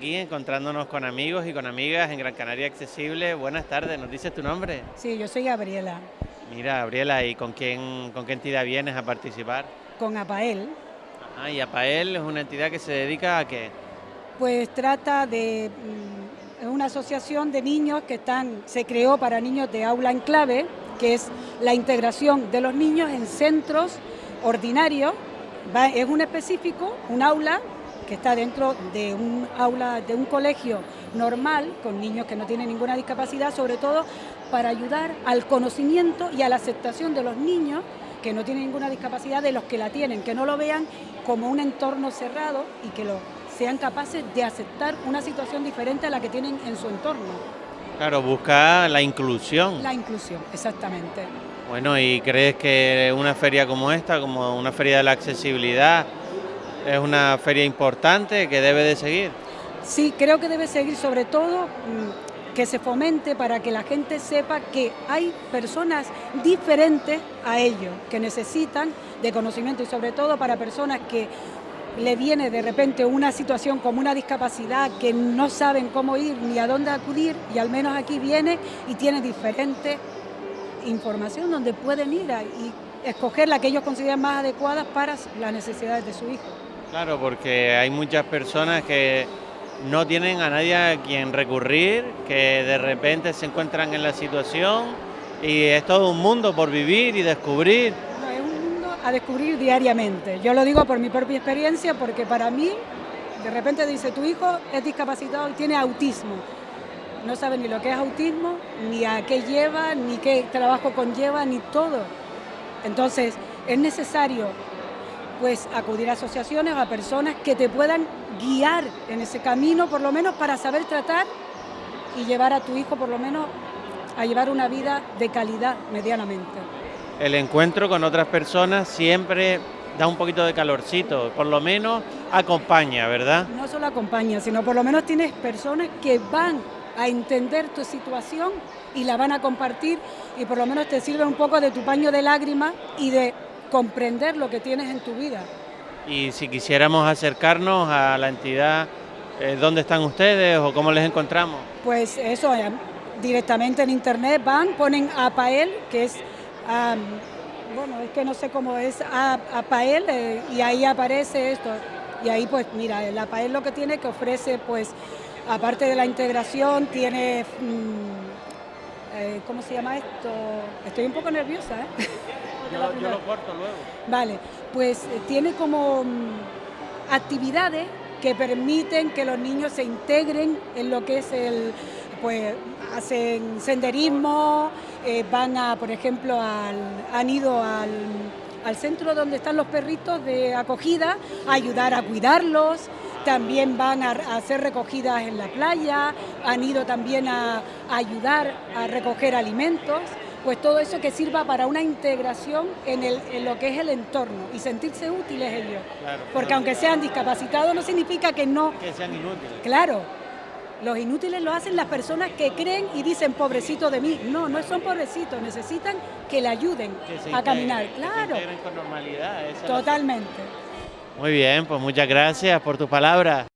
encontrándonos con amigos y con amigas en Gran Canaria Accesible. Buenas tardes, ¿nos dices tu nombre? Sí, yo soy Gabriela. Mira, Gabriela, ¿y con quién, con qué entidad vienes a participar? Con APAEL. Ah, y APAEL es una entidad que se dedica a qué? Pues trata de mm, una asociación de niños que están, se creó para niños de aula en clave, que es la integración de los niños en centros ordinarios. es un específico, un aula que está dentro de un aula, de un colegio normal, con niños que no tienen ninguna discapacidad, sobre todo para ayudar al conocimiento y a la aceptación de los niños que no tienen ninguna discapacidad, de los que la tienen, que no lo vean como un entorno cerrado y que lo, sean capaces de aceptar una situación diferente a la que tienen en su entorno. Claro, busca la inclusión. La inclusión, exactamente. Bueno, ¿y crees que una feria como esta, como una feria de la accesibilidad, es una feria importante que debe de seguir? Sí, creo que debe seguir sobre todo mm, que se fomente para que la gente sepa que hay personas diferentes a ellos, que necesitan de conocimiento y sobre todo para personas que le viene de repente una situación como una discapacidad que no saben cómo ir ni a dónde acudir y al menos aquí viene y tiene diferente información donde pueden ir y escoger la que ellos consideran más adecuada para las necesidades de su hijo. Claro, porque hay muchas personas que no tienen a nadie a quien recurrir, que de repente se encuentran en la situación y es todo un mundo por vivir y descubrir a descubrir diariamente. Yo lo digo por mi propia experiencia porque para mí, de repente dice, tu hijo es discapacitado y tiene autismo. No sabe ni lo que es autismo, ni a qué lleva, ni qué trabajo conlleva, ni todo. Entonces, es necesario pues acudir a asociaciones, a personas que te puedan guiar en ese camino, por lo menos para saber tratar y llevar a tu hijo, por lo menos, a llevar una vida de calidad medianamente el encuentro con otras personas siempre da un poquito de calorcito, por lo menos acompaña, ¿verdad? No solo acompaña, sino por lo menos tienes personas que van a entender tu situación y la van a compartir y por lo menos te sirve un poco de tu paño de lágrimas y de comprender lo que tienes en tu vida. Y si quisiéramos acercarnos a la entidad, eh, ¿dónde están ustedes o cómo les encontramos? Pues eso, eh, directamente en internet van, ponen APAEL, que es bueno, es que no sé cómo es, a, Pael eh, y ahí aparece esto. Y ahí pues mira, la Pael lo que tiene que ofrece pues, aparte de la integración, tiene, mm, eh, ¿cómo se llama esto? Estoy un poco nerviosa, ¿eh? Yo, lo corto luego. Vale, pues eh, tiene como mm, actividades que permiten que los niños se integren en lo que es el, pues hacen senderismo, eh, van a, por ejemplo, han ido al, centro donde están los perritos de acogida a ayudar a cuidarlos, también van a, hacer recogidas en la playa, han ido también a, ayudar a recoger alimentos, pues todo eso que sirva para una integración en, en lo que es el entorno y sentirse útiles ellos. Porque aunque sean discapacitados no significa que no... Que sean inútiles. Claro, los inútiles lo hacen las personas que creen y dicen pobrecito de mí. No, no son pobrecitos, necesitan que le ayuden a caminar. Claro. Que con normalidad. Totalmente. Muy bien, pues muchas gracias por tus palabras.